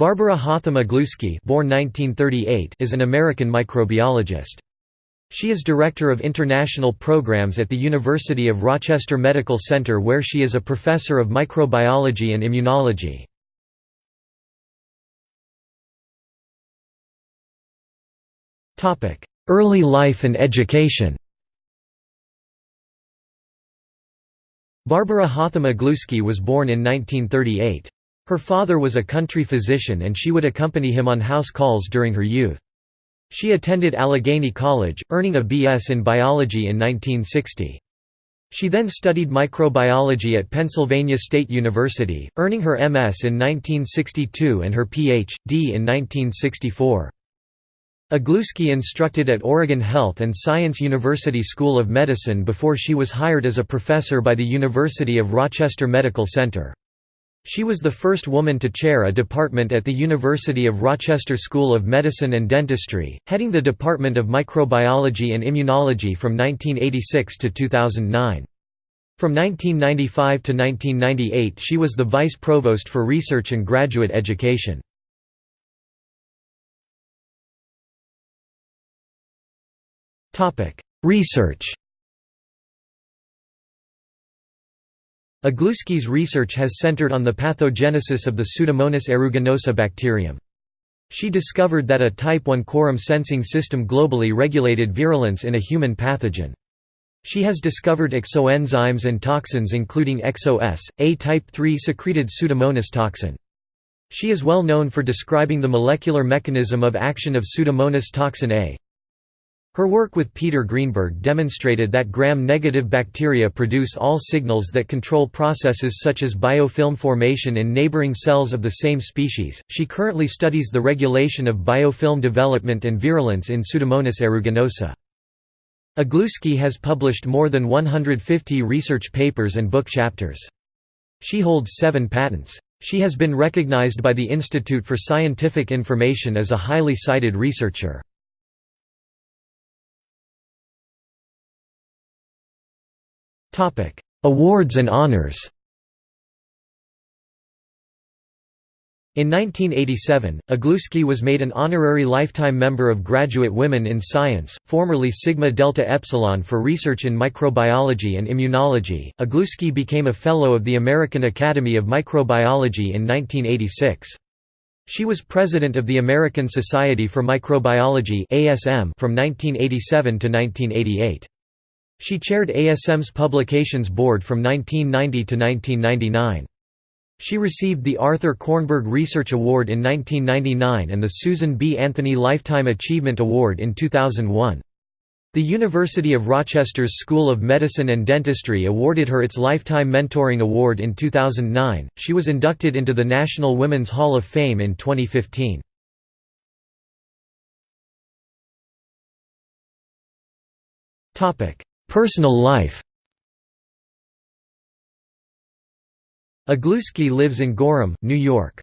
Barbara Hotham Iglewski born 1938 is an American microbiologist. She is Director of International Programs at the University of Rochester Medical Center where she is a professor of microbiology and immunology. Early life and education Barbara Hotham Iglewski was born in 1938. Her father was a country physician and she would accompany him on house calls during her youth. She attended Allegheny College, earning a B.S. in biology in 1960. She then studied microbiology at Pennsylvania State University, earning her M.S. in 1962 and her Ph.D. in 1964. Iglewski instructed at Oregon Health and Science University School of Medicine before she was hired as a professor by the University of Rochester Medical Center. She was the first woman to chair a department at the University of Rochester School of Medicine and Dentistry, heading the Department of Microbiology and Immunology from 1986 to 2009. From 1995 to 1998 she was the Vice Provost for Research and Graduate Education. Research Iglewski's research has centered on the pathogenesis of the Pseudomonas aeruginosa bacterium. She discovered that a type 1 quorum sensing system globally regulated virulence in a human pathogen. She has discovered exoenzymes and toxins including ExoS, a type 3 secreted Pseudomonas toxin. She is well known for describing the molecular mechanism of action of Pseudomonas toxin A. Her work with Peter Greenberg demonstrated that gram-negative bacteria produce all signals that control processes such as biofilm formation in neighboring cells of the same species. She currently studies the regulation of biofilm development and virulence in Pseudomonas aeruginosa. Iglewski has published more than 150 research papers and book chapters. She holds seven patents. She has been recognized by the Institute for Scientific Information as a highly cited researcher. Awards and honors In 1987, Iglewski was made an honorary lifetime member of Graduate Women in Science, formerly Sigma Delta Epsilon for research in microbiology and immunology. Iglewski became a Fellow of the American Academy of Microbiology in 1986. She was president of the American Society for Microbiology (ASM) from 1987 to 1988. She chaired ASM's Publications Board from 1990 to 1999. She received the Arthur Kornberg Research Award in 1999 and the Susan B. Anthony Lifetime Achievement Award in 2001. The University of Rochester's School of Medicine and Dentistry awarded her its Lifetime Mentoring Award in 2009. She was inducted into the National Women's Hall of Fame in 2015. Topic: Personal life Iglewski lives in Gorham, New York.